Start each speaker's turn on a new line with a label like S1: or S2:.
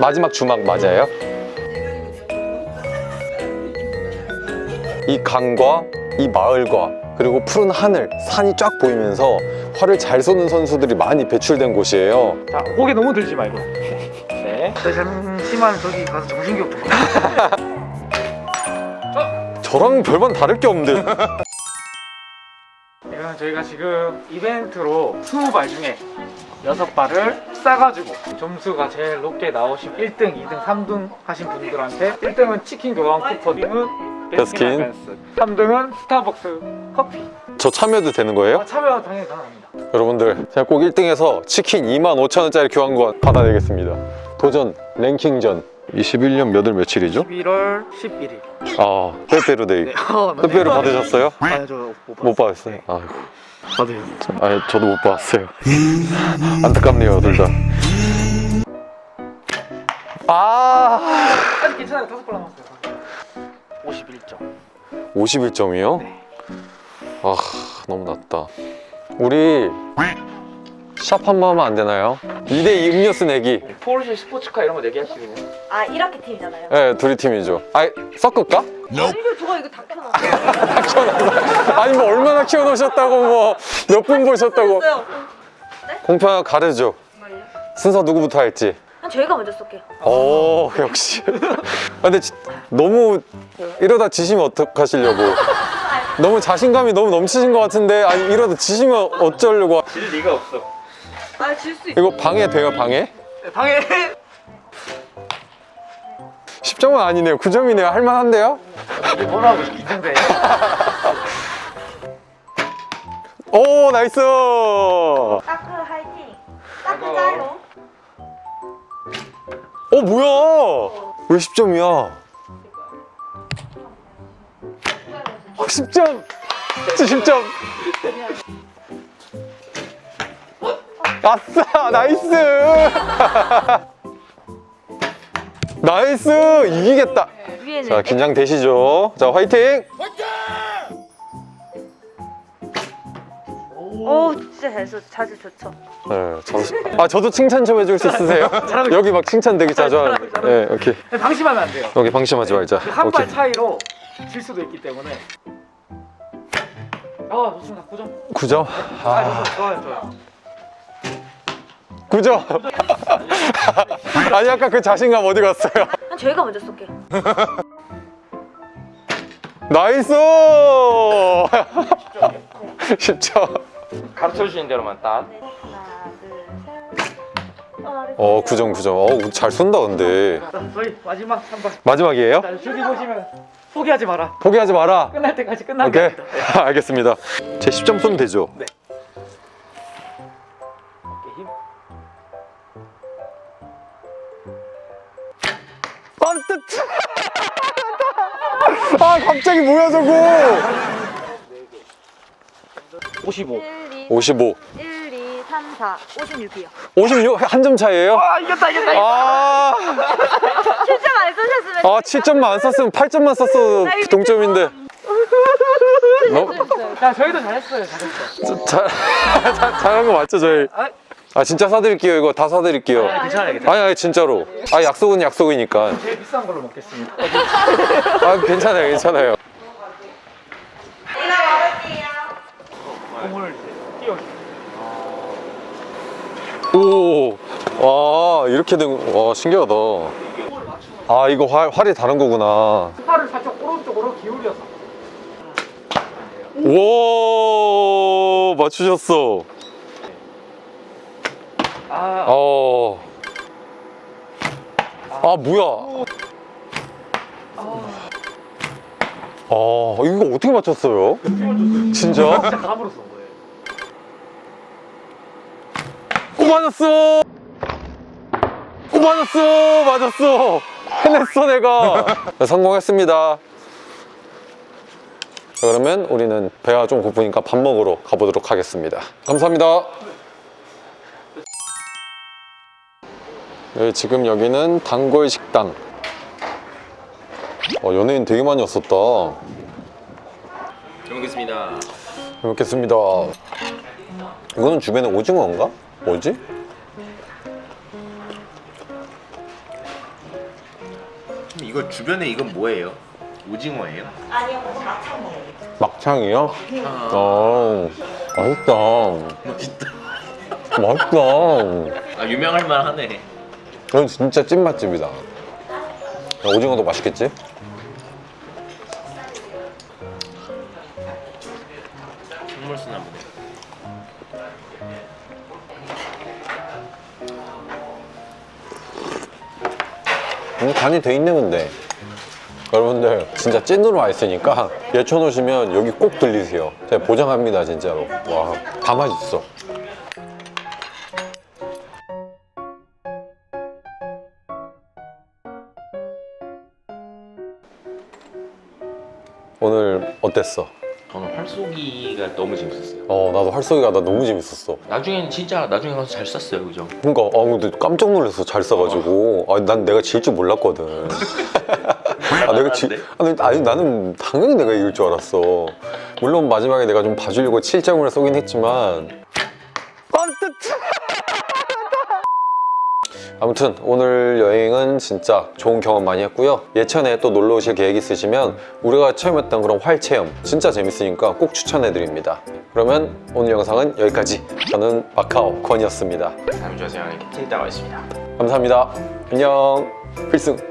S1: 마지막 주막 맞아요? 이 강과 이 마을과 그리고 푸른 하늘, 산이 쫙 보이면서 활을 잘 쏘는 선수들이 많이 배출된 곳이에요.
S2: 자 고개 너무 들지 말고 네저 잠시만 저기 가서 정신교육 좀
S1: 저랑 별반 다를 게 없는데.
S2: 저희가 지금 이벤트로 20발 중에 6발을 싸가지고 점수가 제일 높게 나오신 1등, 2등, 3등 하신 분들한테 1등은 치킨 교환 쿠폰 2등은
S1: 베스킨.
S2: 벤스 3등은 스타벅스 커피
S1: 저 참여도 되는 거예요?
S2: 아, 참여 당연히 가능합니다
S1: 여러분들 제가 꼭 1등해서 치킨 25,000원짜리 교환권 받아내겠습니다. 도전 랭킹전 21년 몇월 며칠이죠?
S2: 11월 11일
S1: 아 빼빼로데이.
S2: 네. 어,
S1: 받으셨어요?
S2: 아니 저못
S1: 못 받았어요? 아이고.
S2: 받으셨어요.
S1: 아 저도 못 받았어요. 안타깝네요 둘다. 아!
S2: 아직 괜찮아요. 다섯 발 남았어요. 51점.
S1: 51점이요?
S2: 네.
S1: 아 너무 낮다. 우리 샵 한 번 하면 안 되나요? 2대2 음료수 내기.
S2: 포르쉐 스포츠카 이런 거 내기 하시고
S3: 아 이렇게 팀이잖아요.
S1: 네 둘이 팀이죠. 아 섞을까?
S3: 이거 저거 이거 다 켜놨어요.
S1: 아니 뭐 얼마나 키워놓으셨다고 뭐. 몇 분 보셨다고. 공평하게 가르죠.
S3: 정말요?
S1: 순서 누구부터 할지.
S3: 한 저희가 먼저 쏠게요.
S1: 오 역시. 아, 근데 지- 너무 이러다 지시면 어떡하시려고. 너무 자신감이 너무 넘치신 것 같은데 아니 이러다 지시면 어쩌려고.
S2: 질 리가 없어
S3: 아질 수 있어.
S1: 이거 방해돼요 방해?
S2: 네, 방에
S1: 10점은 아니네요 9점이네요 할만한데요?
S2: 뭐라고 2등대
S1: 오 나이스
S3: 따크 화이팅. 따크 짜요.
S1: 어 뭐야 왜 10점이야 10점 10점 아싸 Nice! Nice! 이기겠다. 자 긴장되시죠? 자 화이팅!
S3: 오 진짜 잘 쏘, 자주 좋죠.
S1: 네, 저, 아 저도 칭찬 좀 해줄 수 있으세요? 여기 막 칭찬 되게 자주 하는데 네, 오케이.
S2: 네, 방심하면 안 돼요.
S1: 여기 방심하지 말자.
S2: 한발
S1: 오케이.
S2: 차이로 질 수도 있기 때문에. 아 좋습니다. 9점
S1: 9점?
S2: 아
S1: 아
S2: 좋아요 좋아요
S1: 9점 아니 아까 그 자신감 어디 갔어요?
S3: 한 저희가 먼저 쏠게요.
S1: Nice 10점
S4: 가르쳐 주신 대로만 딱
S3: 네, 하나 둘 셋. 어, 네.
S1: 어 9점 9점 어, 잘 쏜다 근데
S2: 자 저희 마지막 한발
S1: 마지막이에요?
S2: 자 저기 보시면 포기하지 마라
S1: 포기하지 마라
S2: 끝날 때까지 끝나게
S1: 오케이 알겠습니다 제 10점 쏘면 되죠?
S2: 네.
S1: 아, 뜨- 아 갑자기 뭐야 저거
S2: 55
S3: 1, 2,
S1: 55
S3: 1, 2, 3, 4, 56이요.
S1: 56 한 점 차이에요?
S2: 아 이겼다 이겼다
S1: 아,
S3: 7점 안 쏘셨으면
S1: 아 7점만 안 썼으면 8점만 썼어도 동점인데. 너무
S2: 자 저희도 잘했어요 잘했어
S1: 잘, 잘, 잘한 거 맞죠 저희?
S2: 아,
S1: 아 진짜 사드릴게요 이거. 다 사드릴게요.
S2: 아, 괜찮아요 괜찮아요.
S1: 아니 아니 진짜로. 아 약속은 약속이니까.
S2: 제일 비싼 걸로 먹겠습니다
S1: 아 괜찮아요 괜찮아요
S2: 공을 띄워
S1: 오, 와 이렇게 된, 와 신기하다. 아 이거 활, 활이 다른 거구나.
S2: 팔을 살짝 오른쪽으로 기울여서
S1: 오 맞추셨어.
S2: 아
S1: 어. 아 뭐야? 아 이거 어떻게 맞췄어요? 진짜?
S2: 진짜 거예요
S1: 오 맞았어. 오 맞았어 맞았어. 해냈어 내가. 네, 성공했습니다. 자, 그러면 우리는 배가 좀 고프니까 밥 먹으러 가보도록 하겠습니다. 감사합니다. 네, 지금 여기는 단골 식당. 어, 연예인 되게 많이 왔었다.
S4: 잘 먹겠습니다
S1: 잘 먹겠습니다. 이거는 주변에 오징어인가? 뭐지?
S5: 이거 주변에 이건 뭐예요? 오징어예요?
S3: 아니요, 막창 먹어요.
S1: 막창이요? 어, 맛있다.
S5: 맛있다.
S1: 맛있다.
S4: 아 유명할 만하네.
S1: 이건 진짜 찐맛집이다. 오징어도 맛있겠지? 음, 간이 돼 있네 근데. 여러분들 진짜 찐으로 와 있으니까 예천 오시면 여기 꼭 들리세요. 제가 보장합니다 진짜로. 와 다 맛있어. 오늘 어땠어?
S4: 저는 활쏘기가 너무 재밌었어요.
S1: 어 나도 활쏘기가 나 너무 재밌었어.
S4: 나중에는 진짜 나중에 가서 잘 쐈어요, 그죠?
S1: 그러니까 아 근데 깜짝 놀랐어 잘 써가지고. 아, 난 내가 질 줄 몰랐거든. 아, 내가 지, 아니, 아니 나는 당연히 내가 이길 줄 알았어. 물론 마지막에 내가 좀 봐주려고 7점을 쏘긴 했지만. 뻔뜻 아무튼 오늘 여행은 진짜 좋은 경험 많이 했고요 예천에 또 놀러 오실 계획 있으시면 우리가 체험했던 그런 활 체험 진짜 재밌으니까 꼭 추천해 드립니다 그러면 오늘 영상은 여기까지 저는 마카오 권이었습니다
S4: 다음 주에 제가 틴 따가 있습니다.
S1: 감사합니다. 안녕. 필승.